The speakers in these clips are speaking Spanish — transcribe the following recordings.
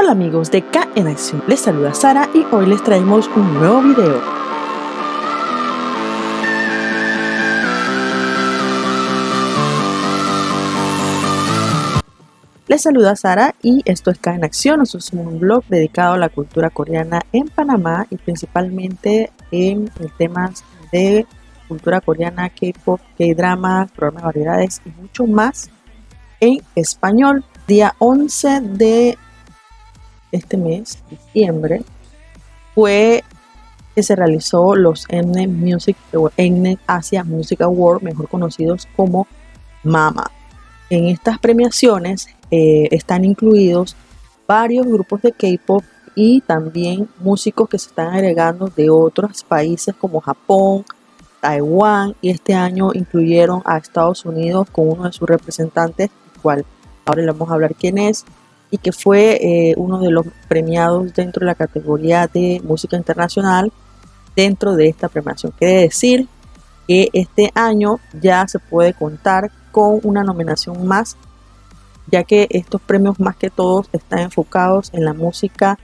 Hola amigos de K en Acción, les saluda Sara y hoy les traemos un nuevo video. Les saluda Sara y esto es K en Acción, nosotros somos un blog dedicado a la cultura coreana en Panamá y principalmente en temas de cultura coreana, K-pop, K-drama, programas de variedades y mucho más en español. Día 11 de este mes, diciembre, fue que se realizó los Mnet Music Asia Music Award, mejor conocidos como MAMA. En estas premiaciones eh, están incluidos varios grupos de K-pop y también músicos que se están agregando de otros países como Japón, Taiwán y este año incluyeron a Estados Unidos con uno de sus representantes, cual ahora le vamos a hablar quién es, y que fue eh, uno de los premiados dentro de la categoría de música internacional dentro de esta premiación. Quiere decir que este año ya se puede contar con una nominación más, ya que estos premios más que todos están enfocados en la música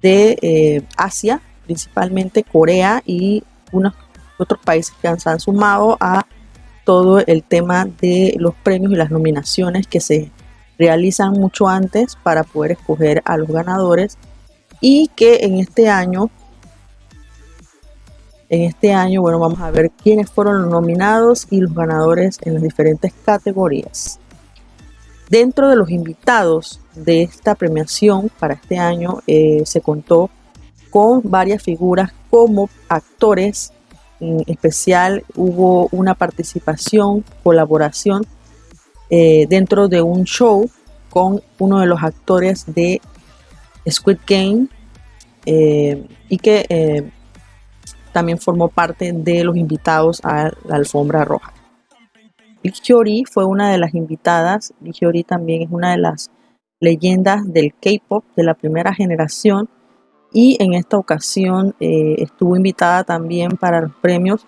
de eh, Asia, principalmente Corea y unos otros países que se han sumado a todo el tema de los premios y las nominaciones que se realizan mucho antes para poder escoger a los ganadores y que en este año en este año bueno vamos a ver quiénes fueron los nominados y los ganadores en las diferentes categorías. Dentro de los invitados de esta premiación para este año eh, se contó con varias figuras como actores. En especial hubo una participación colaboración eh, dentro de un show con uno de los actores de Squid Game eh, y que eh, también formó parte de los invitados a la alfombra roja. Lee fue una de las invitadas. Lee también es una de las leyendas del K-pop de la primera generación y en esta ocasión estuvo invitada también para los premios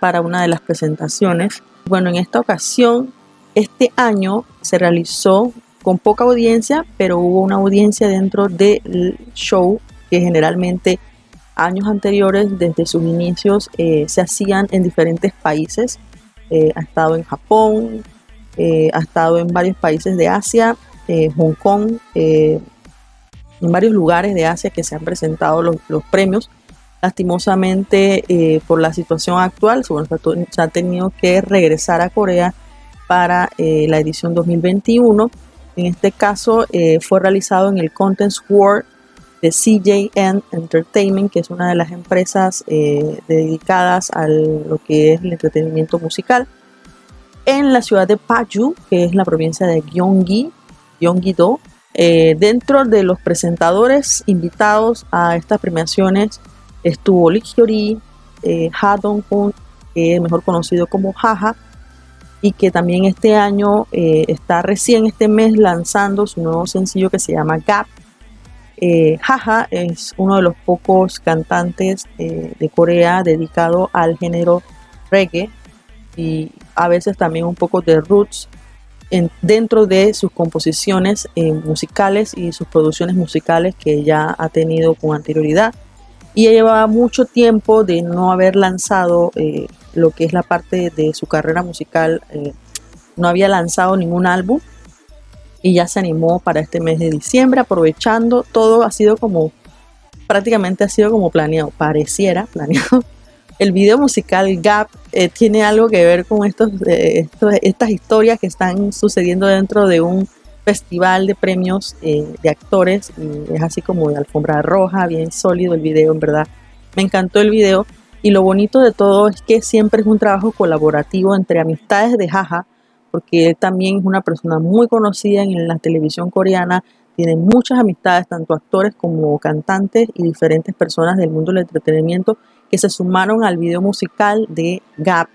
para una de las presentaciones. Bueno, en esta ocasión este año se realizó con poca audiencia, pero hubo una audiencia dentro del show que generalmente años anteriores, desde sus inicios, eh, se hacían en diferentes países. Eh, ha estado en Japón, eh, ha estado en varios países de Asia, Hong Kong, en varios lugares de Asia que se han presentado los, premios. Lastimosamente, por la situación actual, se ha tenido que regresar a Corea para eh, la edición 2021. En este caso eh, fue realizado en el Content World de CJN Entertainment, que es una de las empresas eh, dedicadas a lo que es el entretenimiento musical, en la ciudad de Paju, que es la provincia de Gyeonggi, Gyeonggi-do. dentro de los presentadores invitados a estas premiaciones estuvo Lee Hyori, Ha Dong-hoon, mejor conocido como Jaja, y que también este año eh, está recién este mes lanzando su nuevo sencillo que se llama Gap. Eh, Jaja es uno de los pocos cantantes eh, de Corea dedicado al género reggae y a veces también un poco de roots en, dentro de sus composiciones musicales y sus producciones musicales que ya ha tenido con anterioridad y llevaba mucho tiempo de no haber lanzado lo que es la parte de su carrera musical. Eh, no había lanzado ningún álbum y ya se animó para este mes de diciembre, aprovechando todo ha sido como, prácticamente ha sido como planeado, pareciera planeado. El video musical Gap eh, tiene algo que ver con estos, eh, estas historias que están sucediendo dentro de un festival de premios de actores es así como de alfombra roja, bien sólido el video, en verdad. Me encantó el video y lo bonito de todo es que siempre es un trabajo colaborativo entre amistades de Jaja, porque él también es una persona muy conocida en la televisión coreana, tiene muchas amistades, tanto actores como cantantes y diferentes personas del mundo del entretenimiento que se sumaron al video musical de Gap.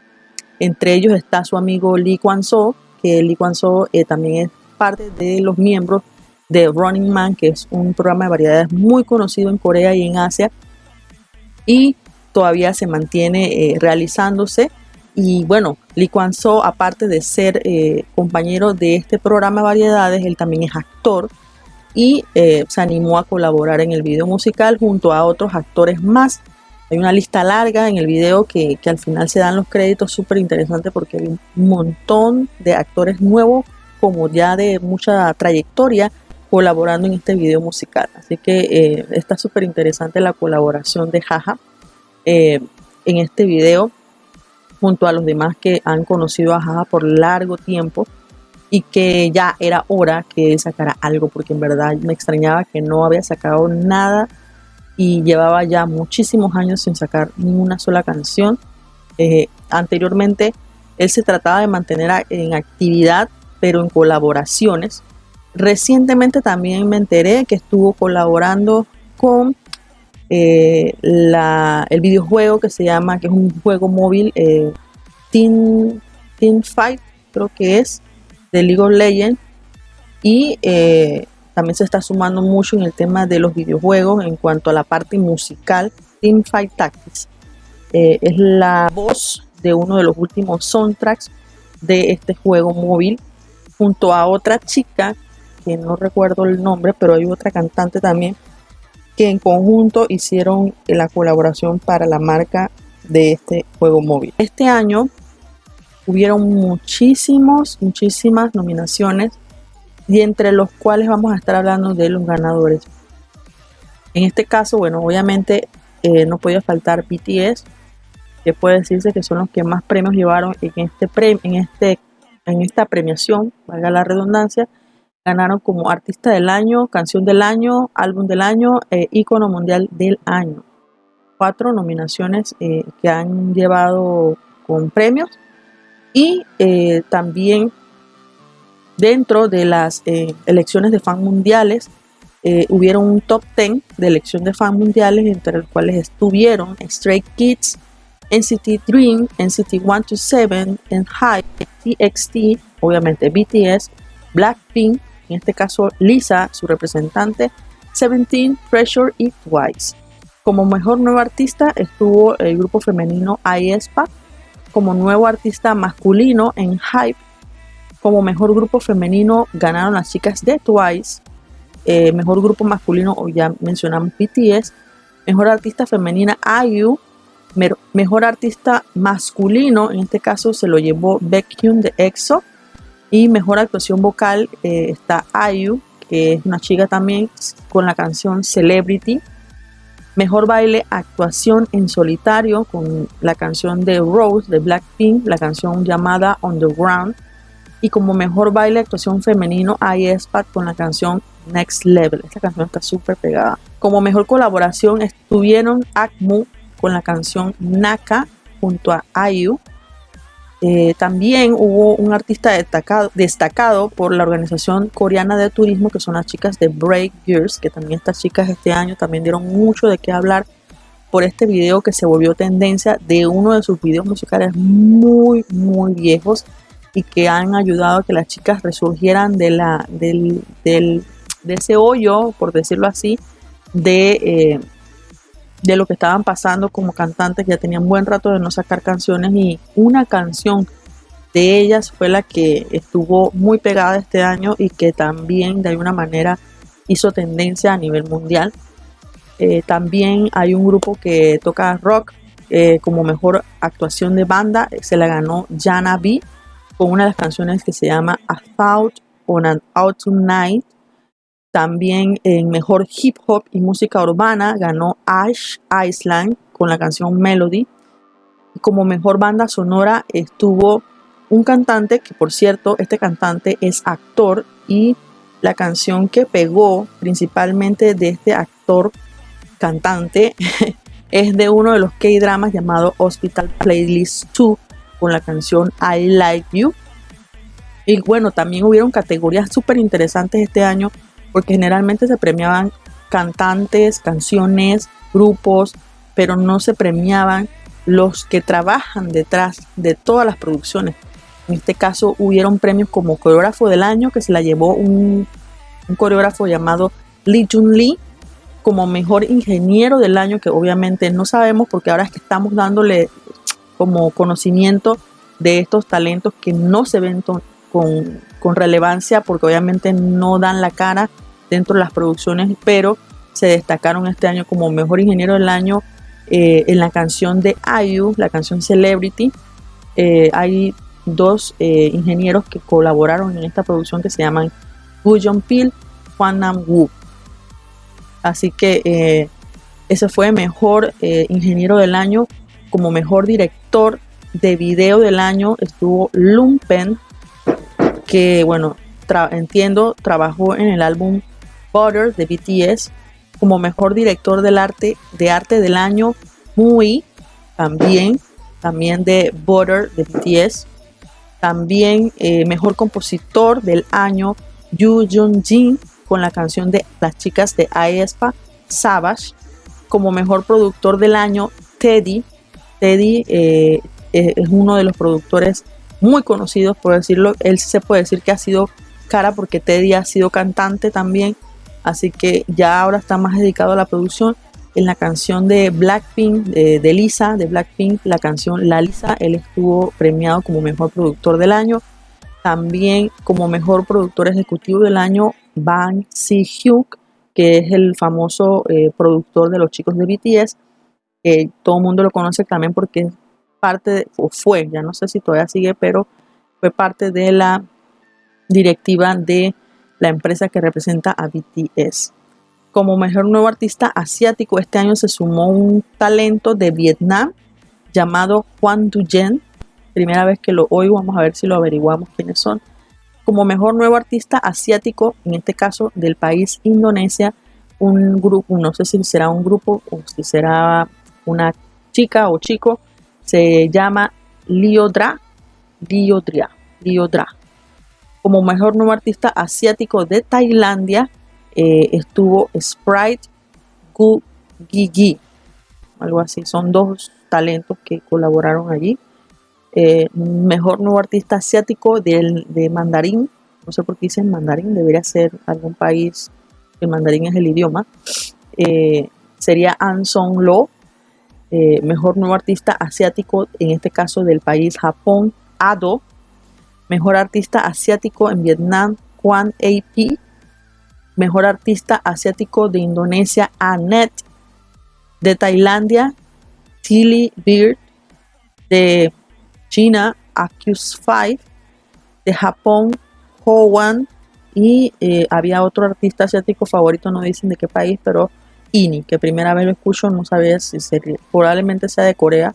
Entre ellos está su amigo Lee Kwan-so, que Lee Kwan-so eh, también es parte de los miembros de Running Man, que es un programa de variedades muy conocido en Corea y en Asia. Y todavía se mantiene eh, realizándose. Y bueno, Lee Kwan So, aparte de ser eh, compañero de este programa de variedades, él también es actor. y eh, se animó a colaborar en el video musical junto a otros actores más. Hay una lista larga en el video que, que al final se dan los créditos súper interesante porque hay un montón de actores nuevos como ya de mucha trayectoria colaborando en este video musical. Así que eh, está súper interesante la colaboración de Jaja eh, en este video junto a los demás que han conocido a Jaja por largo tiempo y que ya era hora que él sacara algo porque en verdad me extrañaba que no había sacado nada y llevaba ya muchísimos años sin sacar ninguna sola canción. Eh, anteriormente él se trataba de mantener en actividad pero en colaboraciones. Recientemente también me enteré que estuvo colaborando con eh, el videojuego que se llama, que es un juego móvil, eh, Team, Team Fight, creo que es, de League of Legends. Y eh, también se está sumando mucho en el tema de los videojuegos en cuanto a la parte musical. Team Fight Tactics es la voz de uno de los últimos soundtracks de este juego móvil junto a otra chica que no recuerdo el nombre, pero hay otra cantante también que en conjunto hicieron la colaboración para la marca de este juego móvil. Este año hubieron muchísimos, muchísimas nominaciones y entre los cuales vamos a estar hablando de los ganadores. En este caso, bueno, obviamente eh, no podía faltar BTS, que puede decirse que son los que más premios llevaron en este, premio, en este en esta premiación, valga la redundancia, ganaron como artista del año, canción del año, álbum del año e ícono mundial del año. Cuatro nominaciones eh, que han llevado con premios y eh, también dentro de las eh, elecciones de fan mundiales hubieron un top 10 de elección de fan mundiales entre los cuales estuvieron Stray Kids, NCT Dream, NCT 127, Hype, TXT, obviamente BTS, Blackpink, en este caso Lisa, su representante, Seventeen, Pressure y Twice. Como mejor nuevo artista estuvo el grupo femenino aespa, como nuevo artista masculino en Hype, como mejor grupo femenino ganaron las chicas de Twice, eh, mejor grupo masculino, ya mencionamos BTS, mejor artista femenina IU, Mejor artista masculino, en este caso se lo llevó Baekhyun de EXO. Y mejor actuación vocal eh, está IU, que es una chica también, con la canción Celebrity. Mejor baile, actuación en solitario, con la canción de Rose de Blackpink, la canción llamada Underground. Y como mejor baile, actuación femenino, iSpat con la canción Next Level. Esta canción está súper pegada. Como mejor colaboración estuvieron Akmu con la canción Naka junto a IU. Eh, también hubo un artista destacado, destacado por la organización coreana de turismo que son las chicas de Break Girls, que también estas chicas este año también dieron mucho de qué hablar por este video que se volvió tendencia de uno de sus videos musicales muy muy viejos y que han ayudado a que las chicas resurgieran de la del, de ese hoyo por decirlo así de eh, de lo que estaban pasando como cantantes, ya tenían buen rato de no sacar canciones y una canción de ellas fue la que estuvo muy pegada este año y que también de alguna manera hizo tendencia a nivel mundial. Eh, también hay un grupo que toca rock eh, como mejor actuación de banda, se la ganó Jana B con una de las canciones que se llama A Thought on an Autumn Night también en Mejor Hip Hop y Música Urbana ganó Ash Island con la canción Melody. Como Mejor Banda Sonora estuvo un cantante, que por cierto, este cantante es actor y la canción que pegó principalmente de este actor cantante es de uno de los K-dramas llamado Hospital Playlist 2 con la canción I Like You. Y bueno, también hubieron categorías súper interesantes este año porque generalmente se premiaban cantantes, canciones, grupos, pero no se premiaban los que trabajan detrás de todas las producciones. En este caso hubieron premios como coreógrafo del año que se la llevó un, coreógrafo llamado Lee Jun Lee como mejor ingeniero del año que obviamente no sabemos porque ahora es que estamos dándole como conocimiento de estos talentos que no se ven con, con relevancia porque obviamente no dan la cara dentro de las producciones, pero se destacaron este año como mejor ingeniero del año eh, en la canción de IU, la canción Celebrity. Eh, hay dos eh, ingenieros que colaboraron en esta producción que se llaman Gu Jong-pil, Juan Nam Woo. Así que ese fue mejor ingeniero del año. Como mejor director de video del año estuvo Lumpen, que bueno, entiendo, trabajó en el álbum Butter de BTS como mejor director del arte de arte del año Mui también también de Butter de BTS también eh, mejor compositor del año Yu Jung Jin con la canción de las chicas de aespa Savage como mejor productor del año Teddy Teddy eh, es uno de los productores muy conocidos por decirlo él se puede decir que ha sido cara porque Teddy ha sido cantante también así que ya ahora está más dedicado a la producción. En la canción de Blackpink, de, Lisa, de Blackpink, la canción La Lisa, él estuvo premiado como mejor productor del año. También como mejor productor ejecutivo del año, Bang Si-hyuk, que es el famoso eh, productor de los chicos de BTS. todo el mundo lo conoce también porque es parte, o fue, ya no sé si todavía sigue, pero fue parte de la directiva de la empresa que representa a BTS. Como mejor nuevo artista asiático, este año se sumó un talento de Vietnam llamado Juan Duyen. Primera vez que lo oigo, vamos a ver si lo averiguamos quiénes son. Como mejor nuevo artista asiático, en este caso del país Indonesia, un grupo, no sé si será un grupo o si será una chica o chico, se llama Liodra, Liodra, Liodra. Como mejor nuevo artista asiático de Tailandia eh, estuvo Sprite Gu Gigi, algo así. Son dos talentos que colaboraron allí. Eh, mejor nuevo artista asiático de, mandarín, no sé por qué dicen mandarín, debería ser algún país, el mandarín es el idioma, eh, sería An Song Lo, mejor nuevo artista asiático, en este caso del país Japón, Ado, Mejor Artista Asiático en Vietnam, Juan AP. Mejor Artista Asiático de Indonesia, Annette. De Tailandia, Tilly Beard. De China, Accuse 5. De Japón, Ho Wan. Y eh, había otro artista asiático favorito, no dicen de qué país, pero Ini, que primera vez lo escucho, no sabía si sería, probablemente sea de Corea.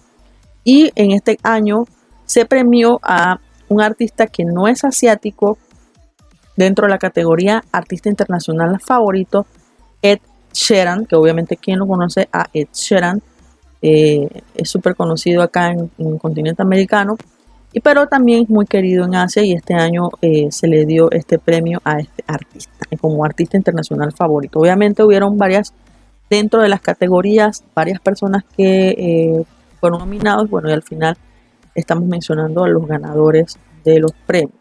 Y en este año se premió a un artista que no es asiático dentro de la categoría artista internacional favorito, Ed Sheeran, que obviamente quien lo conoce a Ed Sheeran, eh, es súper conocido acá en, el continente americano, y pero también muy querido en Asia y este año eh, se le dio este premio a este artista como artista internacional favorito. Obviamente hubieron varias dentro de las categorías, varias personas que eh, fueron nominados, bueno y al final estamos mencionando a los ganadores de los premios.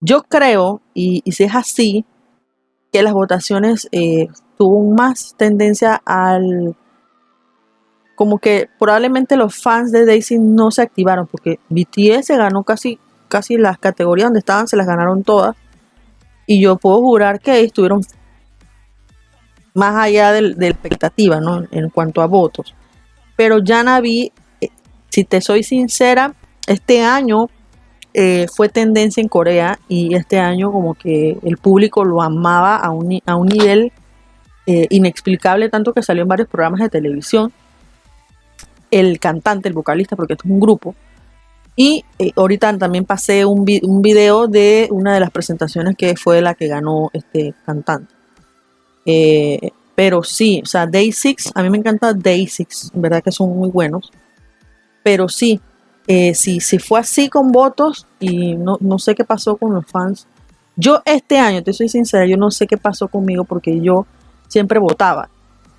Yo creo, y, si es así, que las votaciones eh, tuvo más tendencia al... Como que probablemente los fans de Daisy no se activaron porque BTS se ganó casi, casi las categorías donde estaban, se las ganaron todas y yo puedo jurar que estuvieron más allá de, la expectativa, ¿no? En cuanto a votos. Pero ya Naví, eh, si te soy sincera, este año eh, fue tendencia en Corea y este año como que el público lo amaba a un, a un nivel eh, inexplicable, tanto que salió en varios programas de televisión. El cantante, el vocalista, porque esto es un grupo, y eh, ahorita también pasé un, video de una de las presentaciones que fue la que ganó este cantante. Eh, pero sí, o sea, Day 6, a mí me encanta Day 6, en verdad que son muy buenos. Pero sí, eh, si, fue así con votos y no, no, sé qué pasó con los fans. Yo este año, te soy sincera, yo no sé qué pasó conmigo porque yo siempre votaba.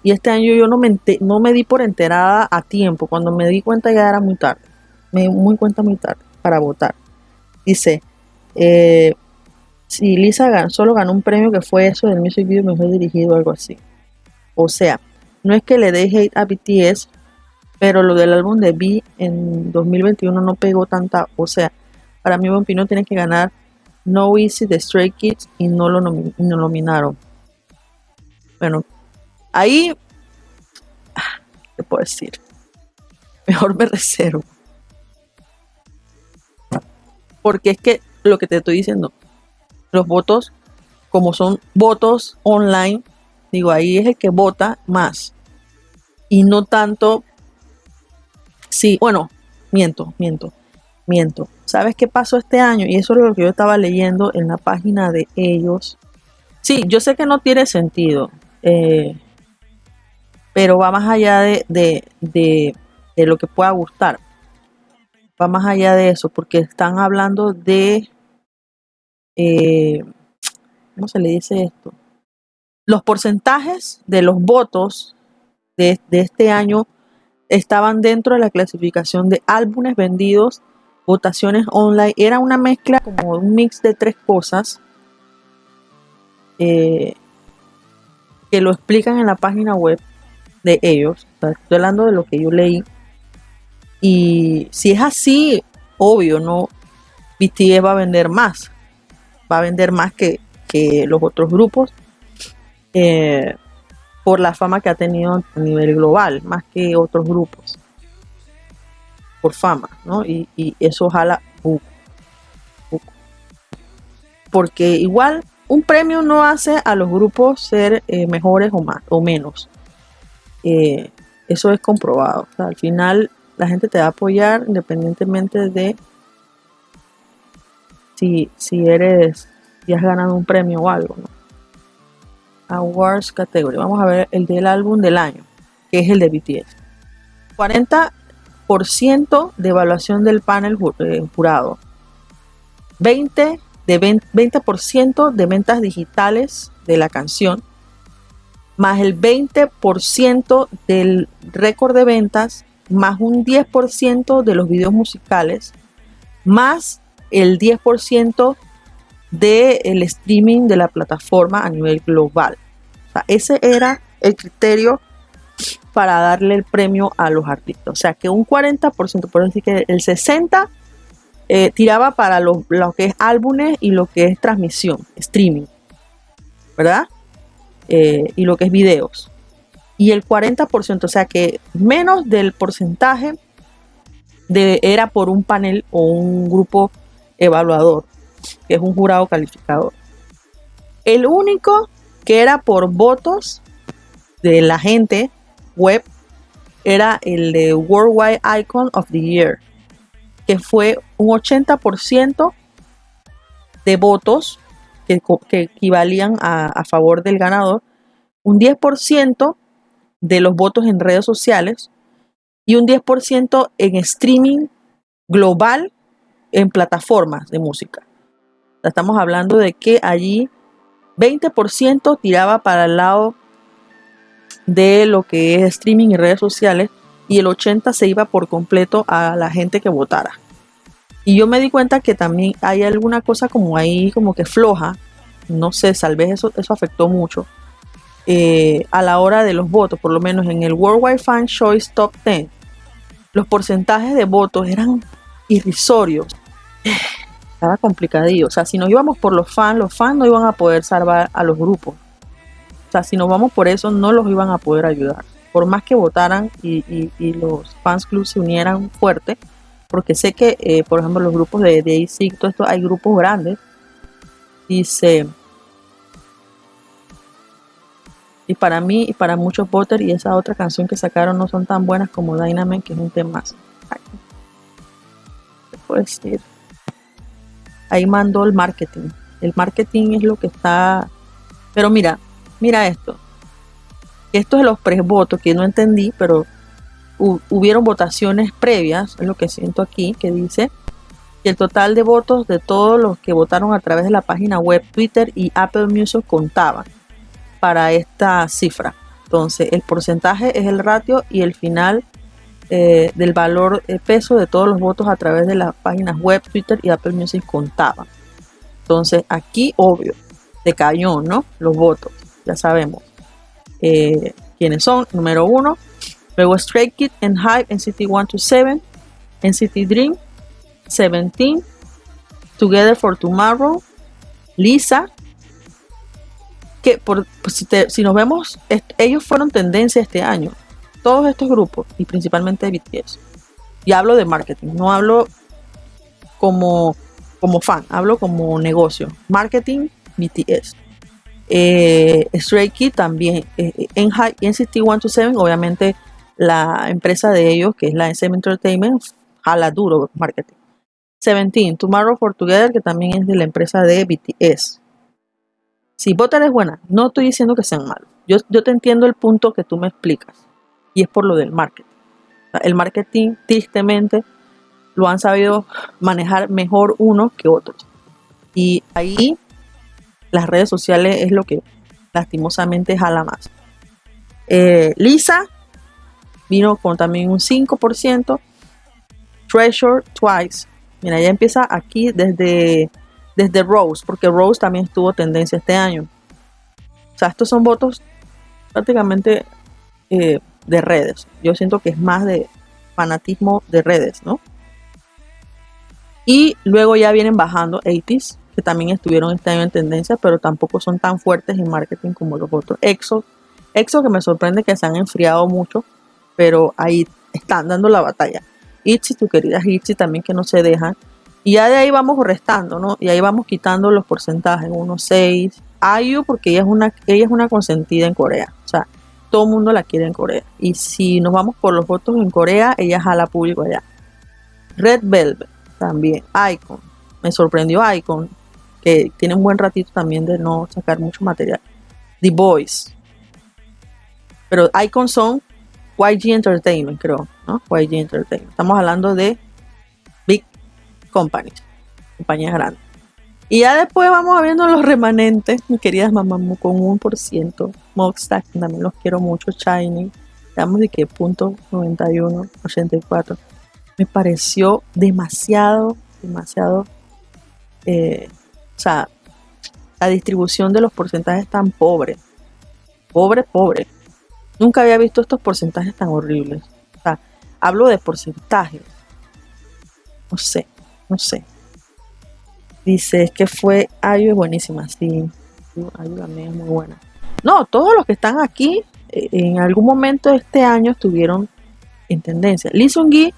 Y este año yo no me, no me di por enterada a tiempo. Cuando me di cuenta ya era muy tarde me muy cuenta muy tarde para votar. Dice, eh, si Lisa solo ganó un premio que fue eso del Music Video Mejor Dirigido o algo así. O sea, no es que le dé hate a BTS, Pero lo del álbum de B en 2021 no pegó tanta. O sea, para mí, Vampino tiene que ganar No Easy de Stray Kids y no lo nominaron. Bueno, ahí. ¿Qué puedo decir? Mejor me reservo. Porque es que lo que te estoy diciendo, los votos, como son votos online, digo, ahí es el que vota más. Y no tanto. Sí, bueno, miento, miento, miento. ¿Sabes qué pasó este año? Y eso es lo que yo estaba leyendo en la página de ellos. Sí, yo sé que no tiene sentido, eh, pero va más allá de, de, lo que pueda gustar. Va más allá de eso, porque están hablando de... Eh, ¿Cómo se le dice esto? Los porcentajes de los votos de, de este año estaban dentro de la clasificación de álbumes vendidos votaciones online. Era una mezcla como un mix de tres cosas eh, que lo explican en la página web de ellos. Estoy hablando de lo que yo leí. Y si es así, obvio, no BTS va a vender más. Va a vender más que, los otros grupos. Eh, por la fama que ha tenido a nivel global, más que otros grupos por fama, ¿no? Y, eso jala Porque igual un premio no hace a los grupos ser eh, mejores o más o menos. Eh, eso es comprobado. al final la gente te va a apoyar independientemente de si, si eres, si has ganado un premio o algo, ¿no? Awards Category. Vamos a ver el del álbum del año, que es el de BTS. 40 de evaluación del panel eh, jurado, 20 de 20%, de ventas digitales de la canción, más el 20% del récord de ventas, más un 10% de los videos musicales, más el 10% del streaming de la plataforma a nivel global. ese era el criterio para darle el premio a los artistas. O sea que un 40%, por decir que el 60% eh, tiraba para lo, que es álbumes y lo que es transmisión, streaming, ¿verdad? Eh, y lo que es videos. Y el 40%, o sea que menos del porcentaje de, era por un panel o un grupo evaluador, que es un jurado calificador. El único que era por votos de la gente web era el de Worldwide Icon of the Year, que fue un 80% de votos que, equivalían a, favor del ganador, un 10% de los votos en redes sociales y un 10% en streaming global en plataformas de música. Estamos hablando de que allí 20% tiraba para el lado de lo que es streaming y redes sociales y el 80 se iba por completo a la gente que votara. Y yo me di cuenta que también hay alguna cosa como ahí como que floja, no sé, tal vez eso, eso afectó mucho eh, a la hora de los votos, por lo menos en el Worldwide Fan Choice Top 10, los porcentajes de votos eran irrisorios. Estaba complicadillo. O sea, si nos íbamos por los fans, los fans no iban a poder salvar a los grupos. O sea, si nos vamos por eso, no los iban a poder ayudar. Por más que votaran y, los fans clubs se unieran fuerte, porque sé que, eh, por ejemplo, los grupos de, de todo esto, hay grupos grandes. Dice, y para mí y para muchos voters y esa otra canción que sacaron no son tan buenas como Dynamite, que es un tema más. ¿Qué puedo decir? Ahí mandó el marketing. El marketing es lo que está... Pero mira, mira esto. Esto es los pre-votos que no entendí, pero hubieron votaciones previas, es lo que siento aquí, que dice que el total de votos de todos los que votaron a través de la página web, Twitter y Apple Music contaban para esta cifra. Entonces, el porcentaje es el ratio y el final eh, del valor de peso de todos los votos a través de las páginas web, Twitter y Apple Music contaban. Entonces, aquí, obvio, decayó, ¿no? Los votos ya sabemos eh, quiénes son. Número uno, Luego Stray Kids, Hype, NCT 127, NCT Dream, Seventeen, Together for Tomorrow, Lisa, por, pues, si, nos vemos, ellos fueron tendencia este año, todos estos grupos, y principalmente BTS. Y hablo de marketing, no hablo como, como fan, hablo como negocio. Marketing, BTS. Eh, Stray Kids también. Eh, en NCT 127, obviamente la empresa de ellos, que es la SM Entertainment, jala duro marketing. Seventeen, Tomorrow for Together, que también es de la empresa de BTS. Si Butter es buena, no estoy diciendo que sean malos. Yo, yo te entiendo el punto que tú me explicas. Y es por lo del marketing. El marketing, tristemente, lo han sabido manejar mejor unos que otros. Y ahí las redes sociales es lo que lastimosamente jala más. Eh, Lisa vino con también un 5%. Treasure Twice. Mira, ya empieza aquí desde, desde Rose, porque Rose también estuvo tendencia este año. O sea, estos son votos prácticamente eh, de redes. Yo siento que es más de fanatismo de redes, ¿no? Y luego ya vienen bajando 80s, que también estuvieron este año en tendencia, pero tampoco son tan fuertes en marketing como los otros. EXO, EXO que me sorprende que se han enfriado mucho, pero ahí están dando la batalla. Itzy, tu querida Itzy también que no se dejan. Y ya de ahí vamos restando, ¿no? Y ahí vamos quitando los porcentajes, 1, 6. Ayu, porque ella es, una, ella es una consentida en Corea. O sea, todo el mundo la quiere en Corea. Y si nos vamos por los votos en Corea, ella jala público allá. Red Velvet también. Icon. Me sorprendió Icon, que tiene un buen ratito también de no sacar mucho material. The Boys. Pero Icon son YG Entertainment, creo, ¿no? YG Entertainment. Estamos hablando de Companies, compañías grandes. Y ya después vamos viendo los remanentes, mis queridas mamás, con un por ciento. Mockstack, también los quiero mucho. Shiny, digamos de que punto 91, 84. Me pareció demasiado, demasiado. Eh, o sea, la distribución de los porcentajes tan pobre. Pobre, pobre. Nunca había visto estos porcentajes tan horribles. O sea, hablo de porcentajes. No sé, no sé. Dice, es que fue Ayu es buenísima, sí. Ayu también es muy buena. No, todos los que están aquí eh, en algún momento de este año estuvieron en tendencia. Lee Sung-gi,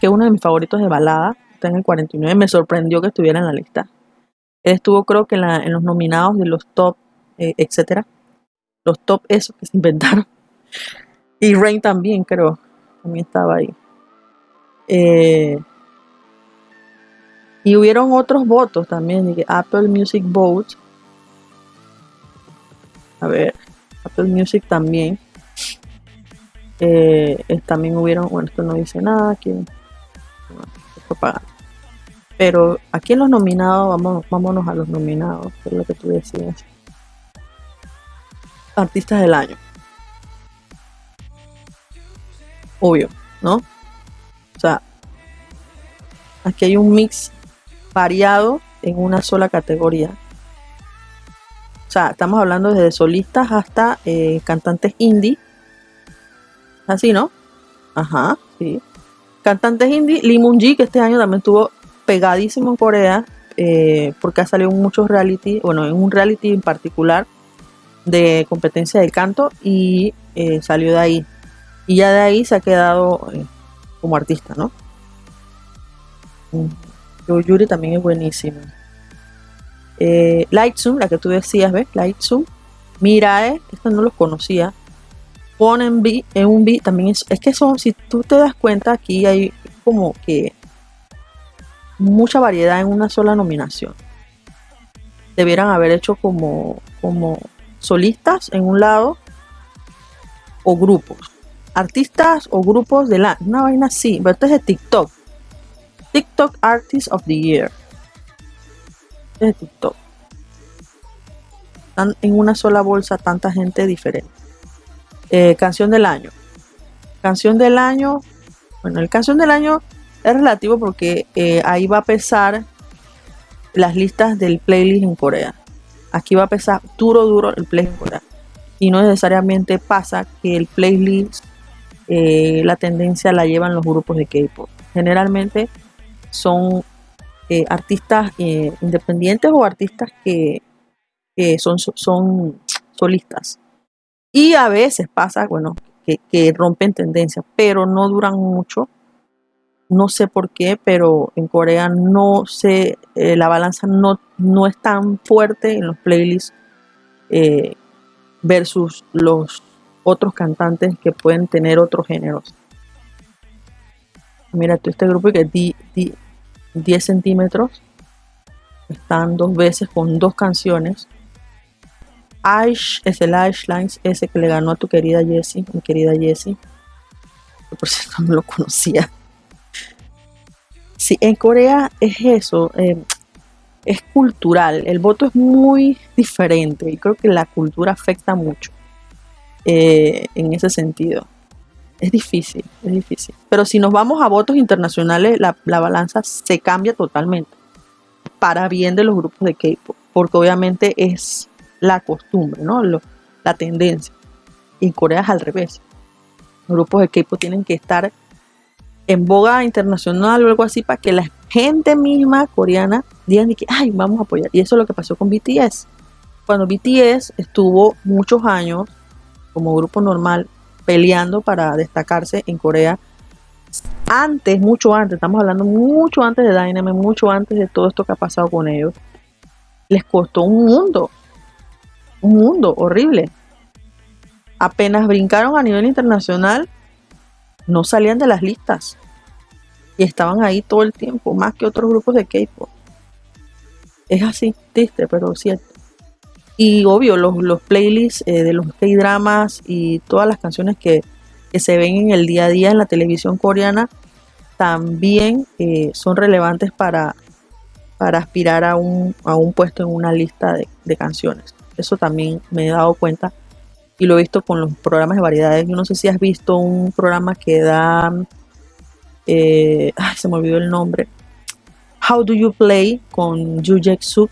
que es uno de mis favoritos de balada, está en el 49, me sorprendió que estuviera en la lista. Él estuvo creo que en, los nominados de los top, eh, etcétera los top esos que se inventaron. Y Rain también, creo, también estaba ahí. Eh, y hubieron otros votos también, Apple Music Vote. A ver, Apple Music también. Eh, también hubieron, bueno, esto no dice nada, aquí Pero aquí en los nominados, vamos, vámonos a los nominados, es lo que tú decías artistas del año. Obvio, ¿no? O sea, aquí hay un mix variado en una sola categoría. O sea, estamos hablando desde solistas hasta eh, cantantes indie. Así, ¿no? Ajá, sí. Cantantes indie, Lee Moon que este año también estuvo pegadísimo en Corea, eh, porque ha salido en muchos reality, bueno, en un reality en particular, de competencia de canto y eh, salió de ahí. Y ya de ahí se ha quedado como artista, ¿no? Yo Yuri también es buenísimo. Eh, Zoom la que tú decías, ¿ves? Zoom Mirae, esta no los conocía. Ponen en un B también es, es que son, si tú te das cuenta, aquí hay como que mucha variedad en una sola nominación. Debieran haber hecho como, como solistas en un lado o grupos. Artistas o grupos de la. Una vaina así. Pero este es de TikTok. TikTok Artist of the Year. Es de TikTok. Están en una sola bolsa tanta gente diferente. Eh, canción del año. Canción del año. Bueno, el canción del año es relativo porque eh, ahí va a pesar las listas del playlist en Corea. Aquí va a pesar duro, duro el playlist Y no necesariamente pasa que el playlist eh, la tendencia la llevan los grupos de K-pop. Generalmente son eh, artistas eh, independientes o artistas que, que son, son solistas. Y a veces pasa, bueno, que, que rompen tendencias, pero no duran mucho. No sé por qué, pero en Corea no sé, eh, la balanza no, no es tan fuerte en los playlists versus los otros cantantes que pueden tener otros géneros. Mira, tú este grupo que di- 10 centímetros están dos veces con dos canciones. Aish es el Aish Lines, ese que le ganó a tu querida Jessie, mi querida Jessie. Por cierto no lo conocía. Sí, en Corea es eso, eh, es cultural. El voto es muy diferente y creo que la cultura afecta mucho eh, en ese sentido. Es difícil, es difícil. Pero si nos vamos a votos internacionales, la, la balanza se cambia totalmente para bien de los grupos de K-pop, porque obviamente es la costumbre, ¿no? Lo- la tendencia. Y en Corea es al revés. Los grupos de K-pop tienen que estar en boga internacional o algo así para que la gente misma coreana digan que, ay, vamos a apoyar. Y eso es lo que pasó con BTS. Cuando BTS estuvo muchos años como grupo normal peleando para destacarse en Corea, antes, mucho antes, estamos hablando mucho antes de Dynamite, mucho antes de todo esto que ha pasado con ellos, les costó un mundo, un mundo horrible. Apenas brincaron a nivel internacional, no salían de las listas y estaban ahí todo el tiempo, más que otros grupos de K-pop. Es así, triste, pero cierto. Y obvio, los, los playlists eh, de los K-dramas y todas las canciones que, que se ven en el día a día en la televisión coreana también eh, son relevantes para, para aspirar a un, a un puesto en una lista de, canciones. Eso también me he dado cuenta y lo he visto con los programas de variedades. Yo no sé si has visto un programa que da, eh, ay, se me olvidó el nombre, How Do You Play con Yu Jae Suk,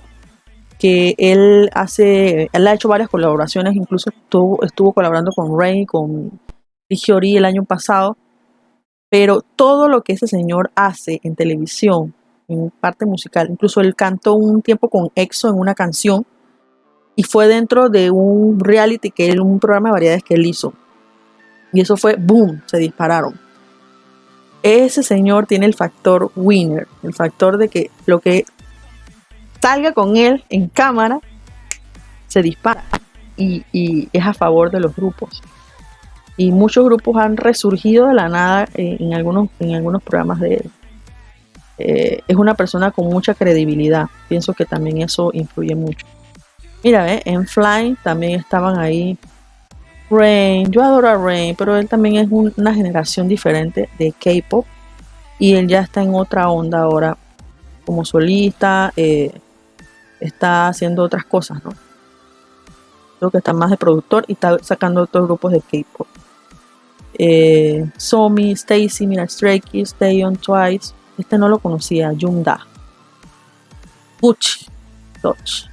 que él hace, él ha hecho varias colaboraciones, incluso estuvo, colaborando con Ray, con Hyori el año pasado, pero todo lo que ese señor hace en televisión, en parte musical, incluso él cantó un tiempo con EXO en una canción y fue dentro de un reality que él, un programa de variedades que él hizo. Y eso fue boom, se dispararon. Ese señor tiene el factor winner, el factor de que lo que salga con él en cámara se dispara y, es a favor de los grupos. Y muchos grupos han resurgido de la nada eh, en, algunos, en algunos programas de él. Eh, es una persona con mucha credibilidad. Pienso que también eso influye mucho. Mira, ¿ve? en Fly también estaban ahí Rain. Yo adoro a Rain, pero él también es un- una generación diferente de K-pop. Y él ya está en otra onda ahora como solista. eh, está haciendo otras cosas, ¿no? Creo que está más de productor y está sacando otros grupos de K-pop. Eh, Somi, Stacy, mira, Stray Kids, Taeyeon, Twice. Este no lo conocía, Jungda. Gucci, Dodge.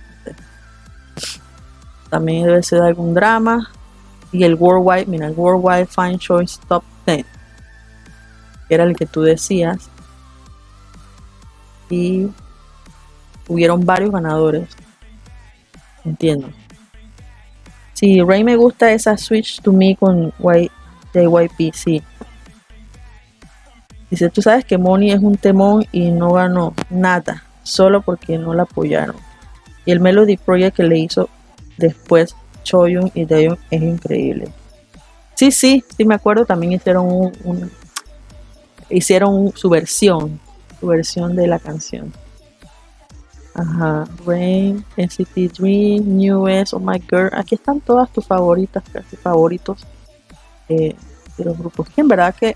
También debe ser de algún drama. Y el Worldwide, mira, el Worldwide Fine Choice Top 10. Que era el que tú decías. Y hubieron varios ganadores. Entiendo. Sí, Ray me gusta esa Switch to Me con Y- JYP, sí. Dice, tú sabes que Moni es un temón y no ganó nada, solo porque no la apoyaron. Y el Melody Project que le hizo después Choyun y Daeyeon es increíble. Sí, sí, sí me acuerdo, también hicieron un- hicieron su versión, su versión de la canción. Ajá, Rain, NCT Dream, New S, Oh My Girl. Aquí están todas tus favoritas, casi favoritos eh, de los grupos. En verdad que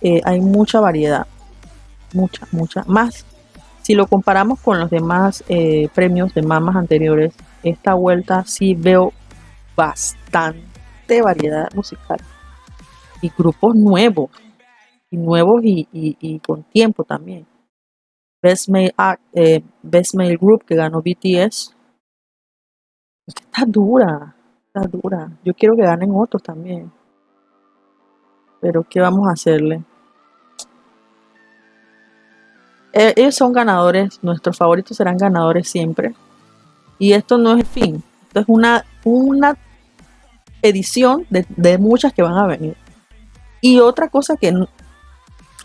eh, hay mucha variedad. Mucha, mucha. Más, si lo comparamos con los demás eh, premios de mamas anteriores, esta vuelta sí veo bastante variedad musical. Y grupos nuevos. Y nuevos y con tiempo también. Best Male, eh, Best Male Group que ganó BTS. Está dura, está dura. Yo quiero que ganen otros también. pero ¿qué vamos a hacerle? E, ellos son ganadores, nuestros favoritos serán ganadores siempre. Y esto no es el fin, esto es una, una edición de, de muchas que van a venir. Y otra cosa que,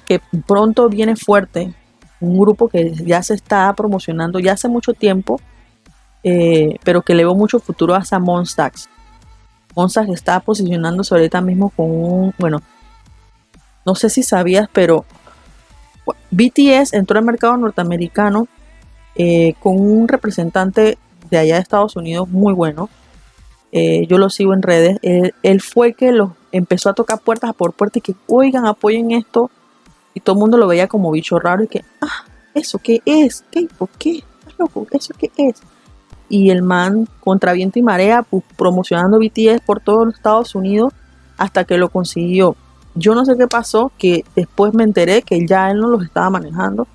que pronto viene fuerte, un grupo que ya se está promocionando ya hace mucho tiempo, eh, pero que le veo mucho futuro hasta Monstax. Monstax está posicionándose ahorita mismo con un, bueno, no sé si sabías, pero BTS entró al mercado norteamericano eh, con un representante de allá de Estados Unidos muy bueno. Eh, yo lo sigo en redes. Él, fue el que lo empezó a tocar puertas por puertas y que, oigan, apoyen esto. Y todo el mundo lo veía como bicho raro y que, ah, ¿eso qué es? ¿Qué? ¿Por qué? loco? ¿Eso qué es? Y el man, contra viento y marea, pues, promocionando BTS por todos los Estados Unidos hasta que lo consiguió. Yo no sé qué pasó, que después me enteré que ya él no los estaba manejando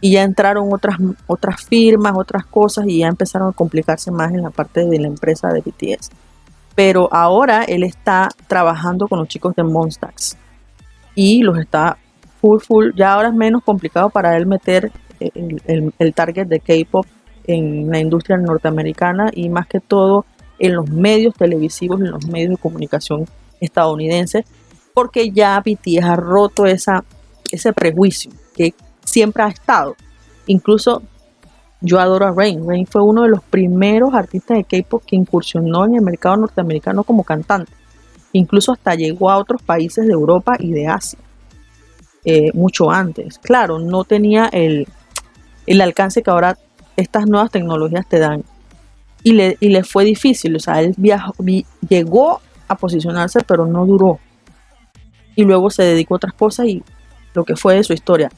y ya entraron otras, otras firmas, otras cosas y ya empezaron a complicarse más en la parte de la empresa de BTS. Pero ahora él está trabajando con los chicos de Monstax y los está full, full. Ya ahora es menos complicado para él meter el, el target de K-pop en la industria norteamericana y más que todo en los medios televisivos, en los medios de comunicación estadounidenses, porque ya BTS ha roto esa, ese prejuicio que siempre ha estado. Incluso yo adoro a Rain. Rain fue uno de los primeros artistas de K-pop que incursionó en el mercado norteamericano como cantante. Incluso hasta llegó a otros países de Europa y de Asia. Eh, mucho antes. Claro, no tenía el, el alcance que ahora estas nuevas tecnologías te dan. Y le, y le fue difícil. O sea, él viajó, llegó a posicionarse, pero no duró y luego se dedicó a otras cosas y lo que fue de su historia.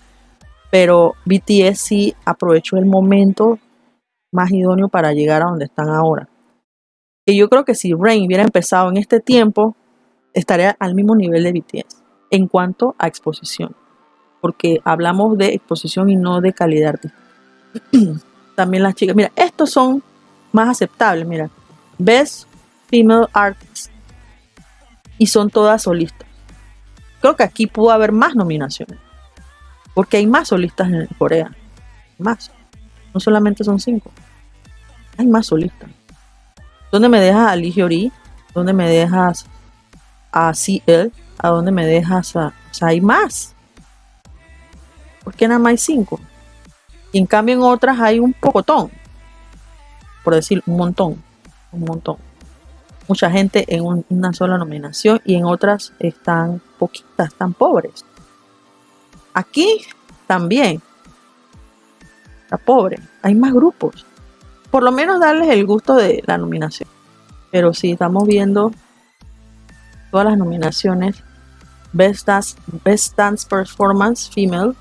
Pero BTS sí aprovechó el momento más idóneo para llegar a donde están ahora. Y yo creo que si Rain hubiera empezado en este tiempo, estaría al mismo nivel de BTS en cuanto a exposición. Porque hablamos de exposición y no de calidad artística. También las chicas, mira, estos son más aceptables, mira. Best Female Artist. Y son todas solistas. Creo que aquí pudo haber más nominaciones. Porque hay más solistas en Corea. Más. No solamente son cinco. Hay más solistas. ¿Dónde me dejas a Lee Hyori? ¿Dónde me dejas a CL? ¿A dónde me dejas? O sea, hay más. ¿Por qué nada más hay cinco? Y en cambio en otras hay un pocotón. Por decir un montón. Un montón mucha gente en una sola nominación y en otras están poquitas, están pobres. Aquí también está pobre, hay más grupos. Por lo menos darles el gusto de la nominación. Pero si estamos viendo todas las nominaciones, Best Dance, Best Dance Performance Female,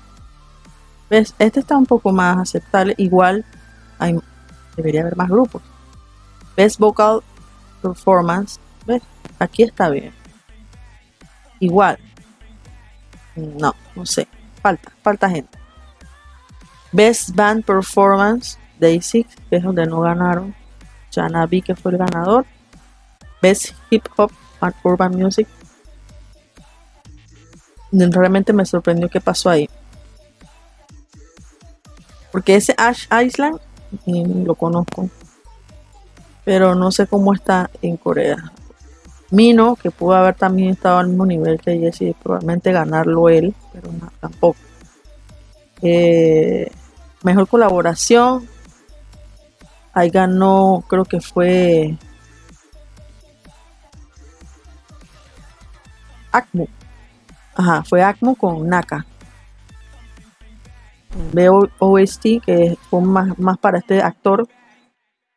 este está un poco más aceptable. Igual hay, debería haber más grupos. Best Vocal performance, ¿ves? Aquí está bien. Igual. No, no sé. Falta, falta gente. Best Band Performance, Day6, que es donde no ganaron. Janabi, que fue el ganador. Best Hip Hop and Urban Music. Realmente me sorprendió qué pasó ahí. Porque ese Ash Island lo conozco pero no sé cómo está en Corea. Mino, que pudo haber también estado al mismo nivel que Jesse, probablemente ganarlo él, pero tampoco. Eh, mejor colaboración. Ahí ganó, creo que fue Acmo. Fue Acmo con Naka. OST, que fue más, más para este actor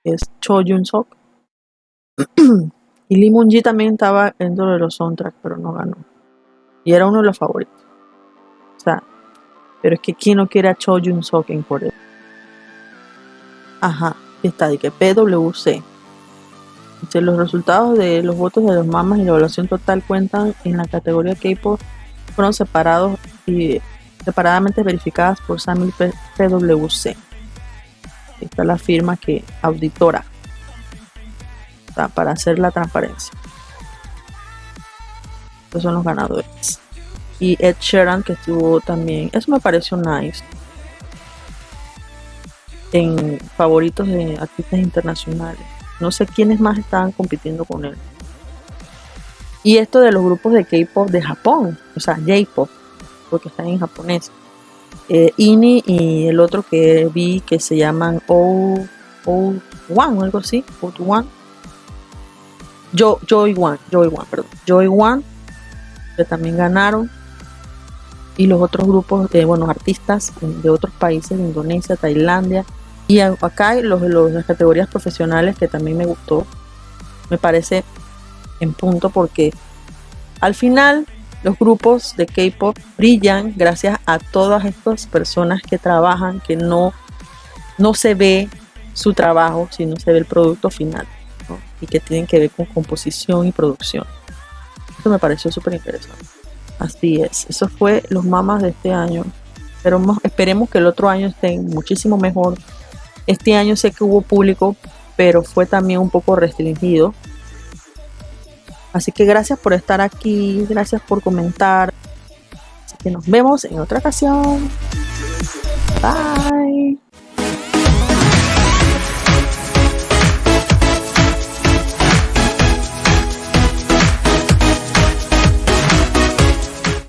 es Cho Jun Sok. y Lee Moon Ji también estaba dentro de los soundtracks, pero no ganó. Y era uno de los favoritos. O sea, pero es que ¿quién no quiere a Cho Jun Sok en Corea? Ajá, está de que PWC. Los resultados de los votos de los mamas y la evaluación total cuentan en la categoría K-pop fueron separados y separadamente verificadas por Samuel PWC está la firma que auditora para hacer la transparencia. Estos son los ganadores. y Ed Sheeran que estuvo también. Eso me pareció nice. En favoritos de artistas internacionales. No sé quiénes más estaban compitiendo con él. Y esto de los grupos de K-pop de Japón, o sea, J-pop, porque están en japonés. Eh, INI y el otro que vi que se llaman O, o One o algo así, O One. Yo, Joy One, Joy One, perdón. Joy One, que también ganaron y los otros grupos de buenos artistas de otros países, Indonesia, Tailandia. Y acá los, los, las categorías profesionales que también me gustó, me parece en punto porque al final los grupos de K-pop brillan gracias a todas estas personas que trabajan, que no, no se ve su trabajo, sino se ve el producto final y que tienen que ver con composición y producción. Esto me pareció súper interesante. Así es, eso fue los mamas de este año. Pero esperemos que el otro año estén muchísimo mejor. Este año sé que hubo público, pero fue también un poco restringido. Así que gracias por estar aquí, gracias por comentar. Así que nos vemos en otra ocasión. Bye.